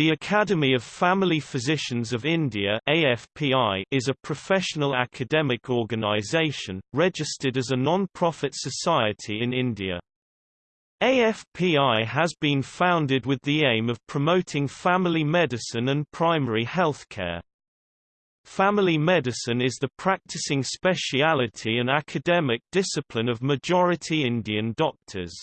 The Academy of Family Physicians of India AFPI is a professional academic organisation, registered as a non-profit society in India. AFPI has been founded with the aim of promoting family medicine and primary healthcare. Family medicine is the practicing speciality and academic discipline of majority Indian doctors.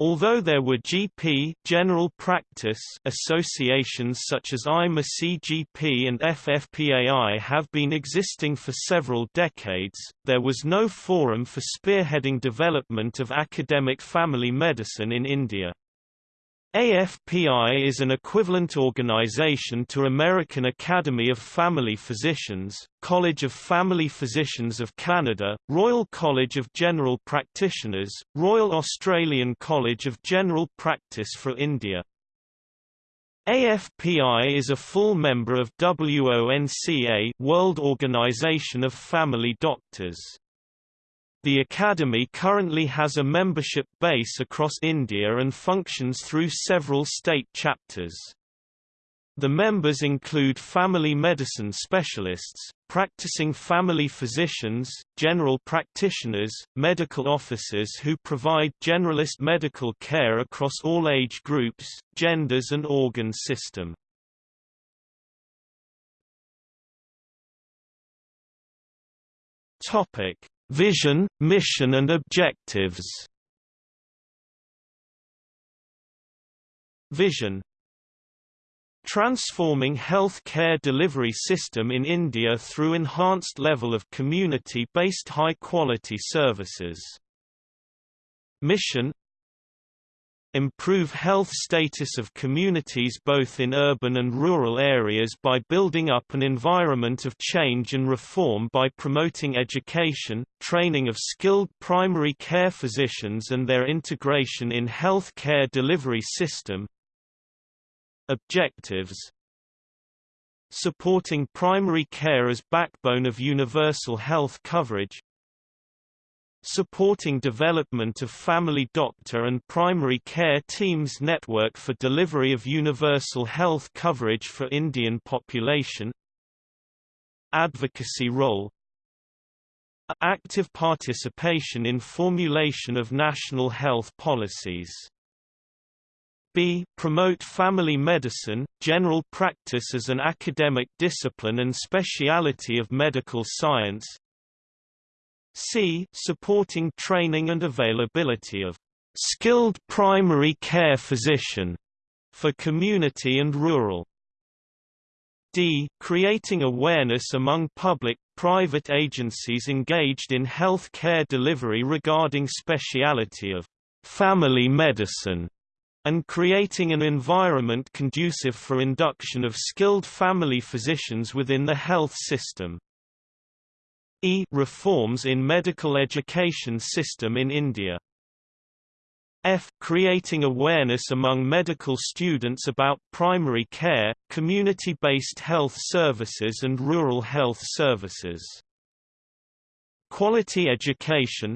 Although there were GP general practice associations such as IMA CGP and FFPAI have been existing for several decades, there was no forum for spearheading development of academic family medicine in India. AFPI is an equivalent organization to American Academy of Family Physicians, College of Family Physicians of Canada, Royal College of General Practitioners, Royal Australian College of General Practice for India. AFPI is a full member of WONCA World Organization of Family Doctors. The Academy currently has a membership base across India and functions through several state chapters. The members include family medicine specialists, practicing family physicians, general practitioners, medical officers who provide generalist medical care across all age groups, genders and organ system. Topic: Vision, mission and objectives. Vision. Transforming health care delivery system in India through enhanced level of community-based high-quality services. Mission improve health status of communities both in urban and rural areas by building up an environment of change and reform by promoting education, training of skilled primary care physicians and their integration in health care delivery system. Objectives Supporting primary care as backbone of universal health coverage supporting development of family doctor and primary care teams network for delivery of universal health coverage for Indian population. Advocacy role. Active participation in formulation of national health policies. B. Promote family medicine, general practice as an academic discipline and speciality of medical science C. Supporting training and availability of skilled primary care physician for community and rural. D. Creating awareness among public, private agencies engaged in health care delivery regarding speciality of family medicine and creating an environment conducive for induction of skilled family physicians within the health system. E reforms in medical education system in India. F. Creating awareness among medical students about primary care, community-based health services and rural health services. Quality education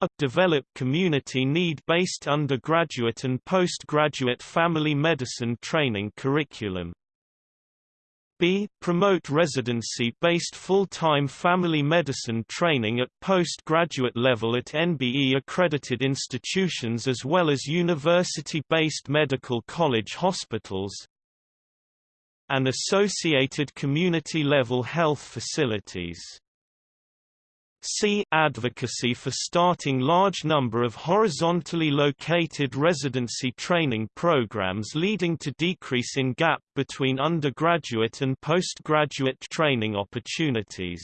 a develop community need-based undergraduate and postgraduate family medicine training curriculum b. Promote residency-based full-time family medicine training at postgraduate level at NBE-accredited institutions as well as university-based medical college hospitals and associated community-level health facilities. C. Advocacy for starting large number of horizontally located residency training programs leading to decrease in gap between undergraduate and postgraduate training opportunities.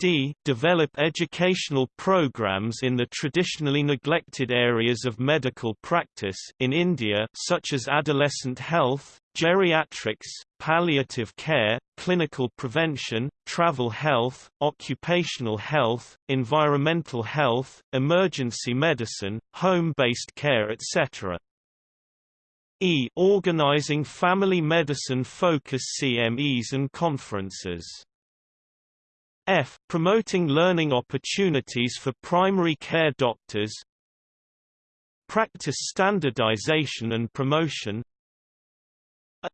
D. Develop educational programs in the traditionally neglected areas of medical practice in India such as adolescent health, geriatrics, palliative care, clinical prevention, travel health, occupational health, environmental health, emergency medicine, home-based care etc. E. Organizing family medicine focus CMEs and conferences F. Promoting learning opportunities for primary care doctors practice standardization and promotion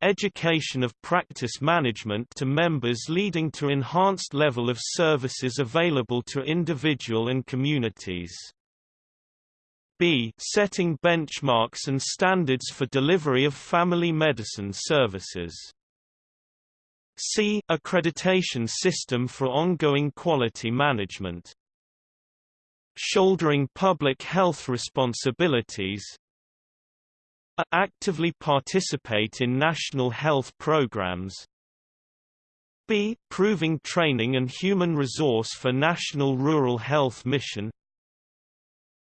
education of practice management to members leading to enhanced level of services available to individual and communities. B. Setting benchmarks and standards for delivery of family medicine services. C. Accreditation system for ongoing quality management. Shouldering public health responsibilities, actively participate in national health programs b. Proving training and human resource for National Rural Health Mission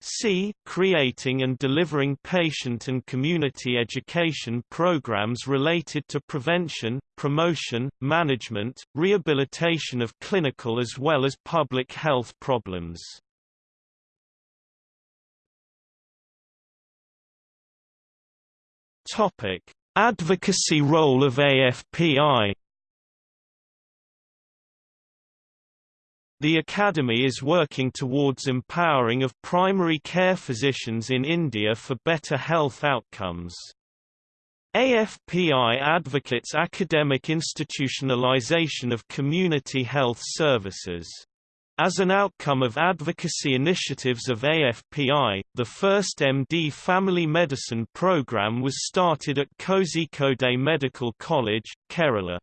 c. Creating and delivering patient and community education programs related to prevention, promotion, management, rehabilitation of clinical as well as public health problems Topic: Advocacy role of AFPI. The Academy is working towards empowering of primary care physicians in India for better health outcomes. AFPI advocates academic institutionalization of community health services. As an outcome of advocacy initiatives of AFPI, the first MD family medicine program was started at Kozhikode Medical College, Kerala.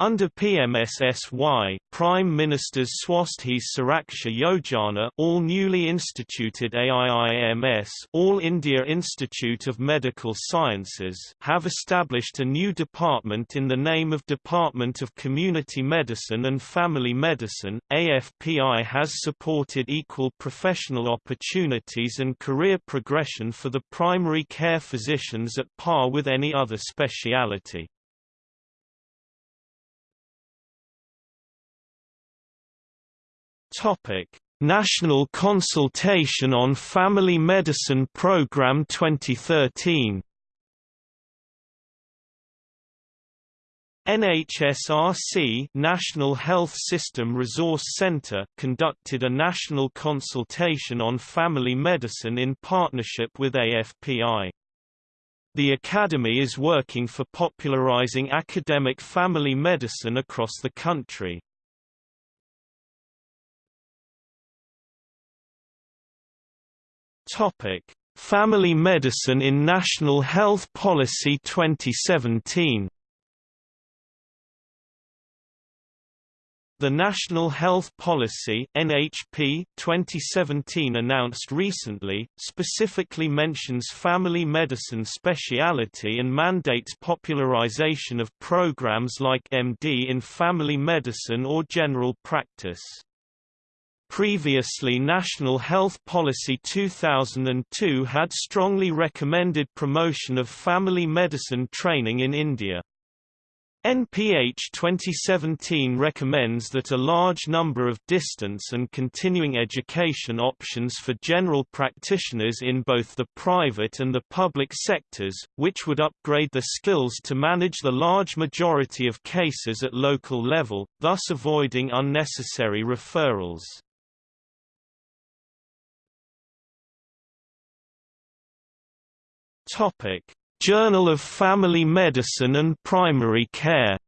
Under PMSSY, Prime Minister's Swasthya Suraksha Yojana all newly instituted AIIMS All India Institute of Medical Sciences have established a new department in the name of Department of Community Medicine and Family Medicine. AFPI has supported equal professional opportunities and career progression for the primary care physicians at par with any other speciality. National Consultation on Family Medicine Program 2013. NHSRC National Health System Resource Center conducted a national consultation on family medicine in partnership with AFPI. The Academy is working for popularizing academic family medicine across the country. Topic: Family Medicine in National Health Policy 2017. The National Health Policy (NHP) 2017 announced recently specifically mentions family medicine speciality and mandates popularization of programs like MD in family medicine or general practice. Previously National Health Policy 2002 had strongly recommended promotion of family medicine training in India. NPH 2017 recommends that a large number of distance and continuing education options for general practitioners in both the private and the public sectors, which would upgrade the skills to manage the large majority of cases at local level, thus avoiding unnecessary referrals. Topic: Journal of Family Medicine and Primary Care.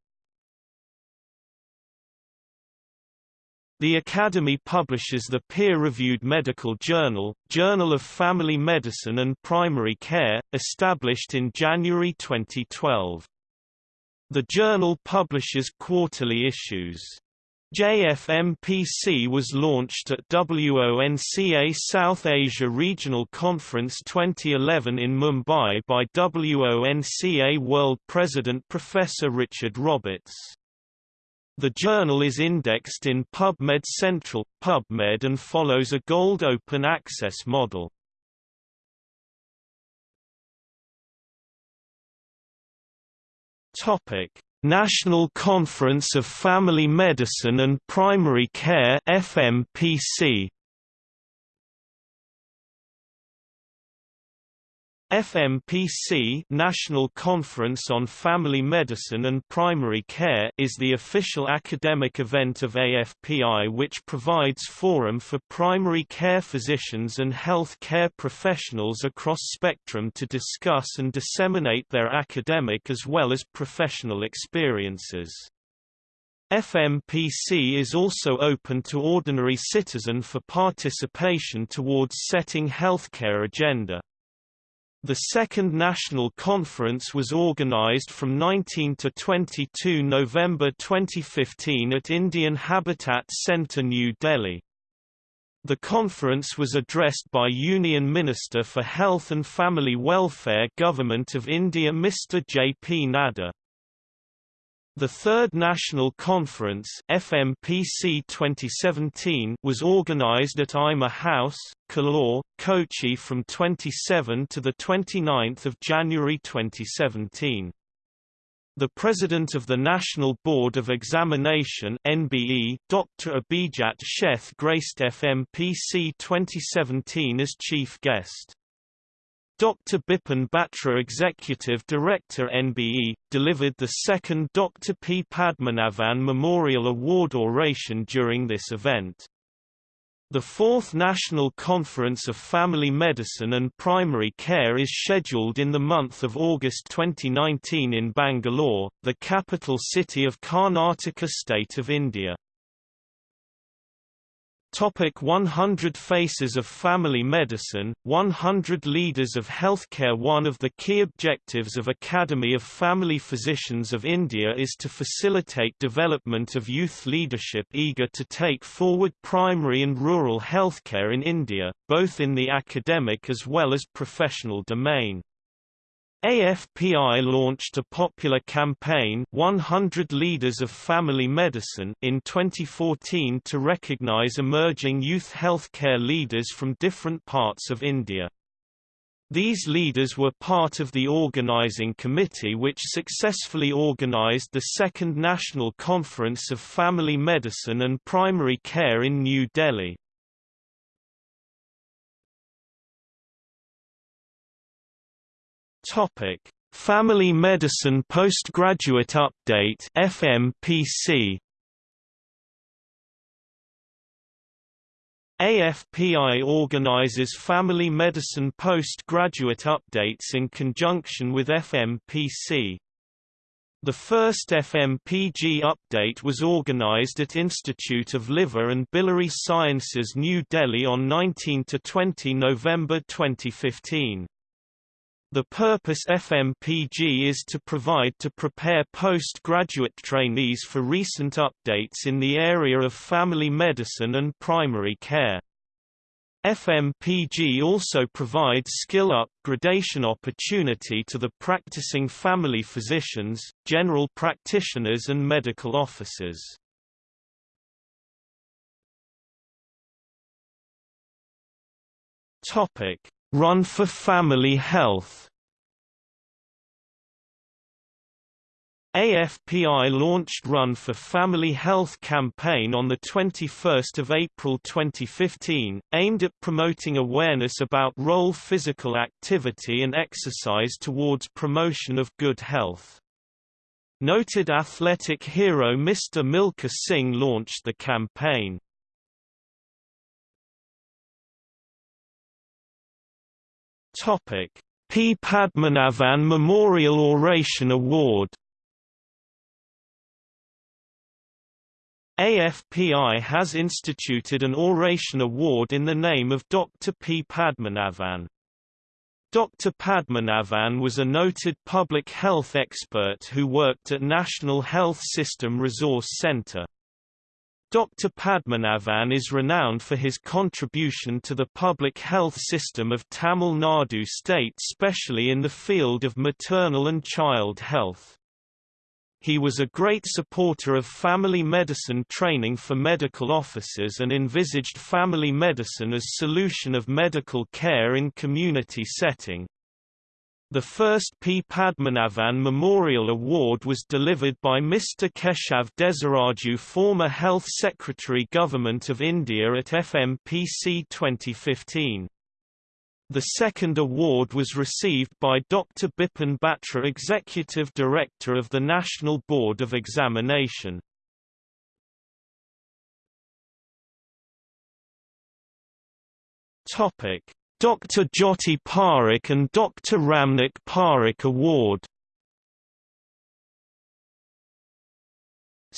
The Academy publishes the peer-reviewed medical journal, Journal of Family Medicine and Primary Care, established in January 2012. The journal publishes quarterly issues. JFMPC was launched at WONCA South Asia Regional Conference 2011 in Mumbai by WONCA World President Professor Richard Roberts. The journal is indexed in PubMed Central, PubMed and follows a gold open access model. Topic: National Conference of Family Medicine and Primary Care FMPC FMPC National Conference on Family Medicine and Primary Care is the official academic event of AFPI which provides forum for primary care physicians and health care professionals across spectrum to discuss and disseminate their academic as well as professional experiences. FMPC is also open to ordinary citizen for participation towards setting healthcare agenda. The second national conference was organized from 19 to 22 November 2015 at Indian Habitat Centre New Delhi. The conference was addressed by Union Minister for Health and Family Welfare Government of India Mr. J. P. Nadda. The Third National Conference FMPC 2017 was organized at IMA House, Kaloor, Kochi from 27 to 29 January 2017. The President of the National Board of Examination NBE, Dr. Abhijat Sheth graced FMPC 2017 as chief guest. Dr. Bipin Batra Executive Director NBE, delivered the second Dr. P. Padmanabhan Memorial Award oration during this event. The fourth National Conference of Family Medicine and Primary Care is scheduled in the month of August 2019 in Bangalore, the capital city of Karnataka state of India. Topic 100 Faces of Family Medicine, 100 Leaders of Healthcare One of the key objectives of Academy of Family Physicians of India is to facilitate development of youth leadership eager to take forward primary and rural healthcare in India, both in the academic as well as professional domain. AFPI launched a popular campaign 100 Leaders of Family Medicine in 2014 to recognize emerging youth healthcare leaders from different parts of India. These leaders were part of the organizing committee which successfully organized the second National Conference of Family Medicine and Primary Care in New Delhi. Topic: Family Medicine Postgraduate Update (FMPG). AFPI organizes family medicine postgraduate updates in conjunction with FMPC. The first FMPG update was organized at Institute of Liver and Biliary Sciences New Delhi on 19–20 November 2015. The purpose FMPG is to provide to prepare postgraduate trainees for recent updates in the area of family medicine and primary care. FMPG also provides skill up gradation opportunity to the practicing family physicians, general practitioners and medical officers. Topic: Run for Family Health AFPI launched Run for Family Health campaign on 21 April 2015, aimed at promoting awareness about role physical activity and exercise towards promotion of good health. Noted athletic hero Mr. Milkha Singh launched the campaign. Topic: P. Padmanabhan Memorial Oration Award AFPI has instituted an oration award in the name of Dr. P. Padmanabhan. Dr. Padmanabhan was a noted public health expert who worked at National Health System Resource Centre. Dr. Padmanabhan is renowned for his contribution to the public health system of Tamil Nadu state specially in the field of maternal and child health. He was a great supporter of family medicine training for medical officers and envisaged family medicine as solution of medical care in community setting. The first P. Padmanabhan Memorial Award was delivered by Mr. Keshav Desiraju former Health Secretary Government of India at FMPC 2015. The second award was received by Dr. Bipin Batra Executive Director of the National Board of Examination. Dr. Jyoti Parekh and Dr. Ramnik Parekh Award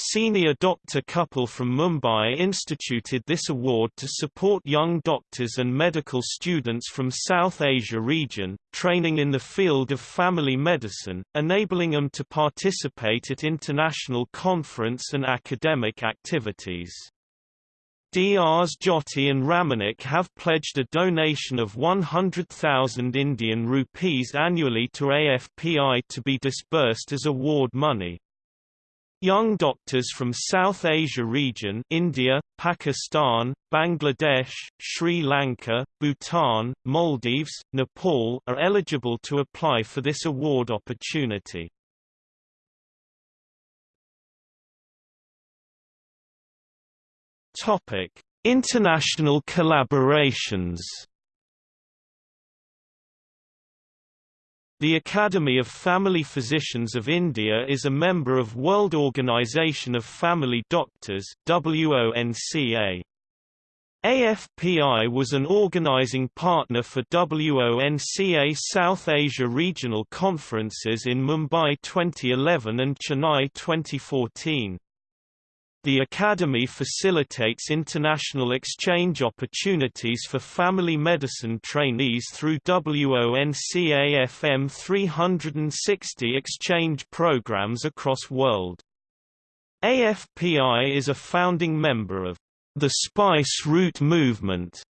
Senior doctor couple from Mumbai instituted this award to support young doctors and medical students from South Asia region, training in the field of family medicine, enabling them to participate at international conference and academic activities. Drs Jyoti and Ramnik have pledged a donation of 100,000 Indian rupees annually to AFPI to be disbursed as award money. Young doctors from South Asia region India, Pakistan, Bangladesh, Sri Lanka, Bhutan, Maldives, Nepal are eligible to apply for this award opportunity. Topic: International collaborations The Academy of Family Physicians of India is a member of World Organization of Family Doctors WONCA. AFPI was an organizing partner for WONCA South Asia Regional Conferences in Mumbai 2011 and Chennai 2014. The Academy facilitates international exchange opportunities for family medicine trainees through WONCAFM 360 exchange programs across the world. AFPI is a founding member of the Spice Route Movement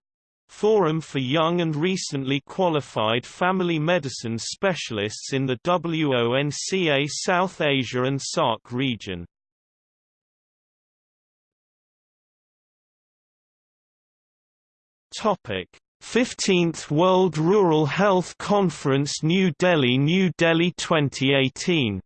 Forum for young and recently qualified family medicine specialists in the WONCA South Asia and SAARC region. Topic: 15th World Rural Health Conference New Delhi New Delhi 2018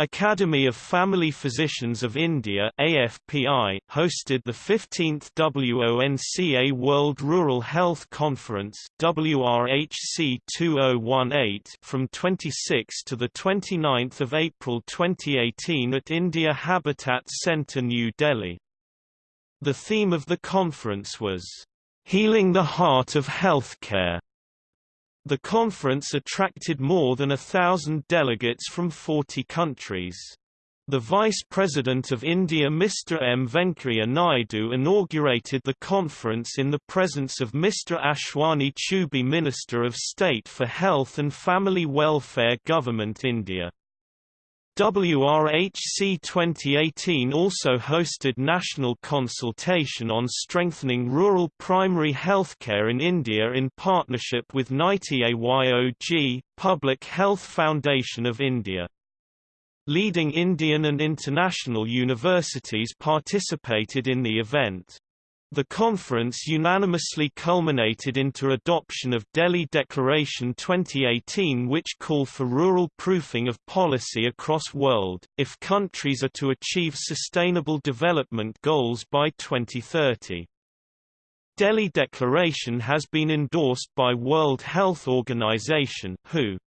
Academy of Family Physicians of India AFPI hosted the 15th WONCA World Rural Health Conference WRHC 2018 from 26 to the 29th of April 2018 at India Habitat Centre New Delhi the theme of the conference was, "...healing the heart of healthcare." The conference attracted more than a thousand delegates from 40 countries. The Vice President of India Mr. M. Venkaiah Naidu inaugurated the conference in the presence of Mr. Ashwani Choubey Minister of State for Health and Family Welfare Government India. WRHC 2018 also hosted national consultation on strengthening rural primary healthcare in India in partnership with NITI Aayog, Public Health Foundation of India. Leading Indian and international universities participated in the event. The conference unanimously culminated into adoption of Delhi Declaration 2018 which call for rural proofing of policy across world, if countries are to achieve sustainable development goals by 2030. Delhi Declaration has been endorsed by World Health Organization WHO.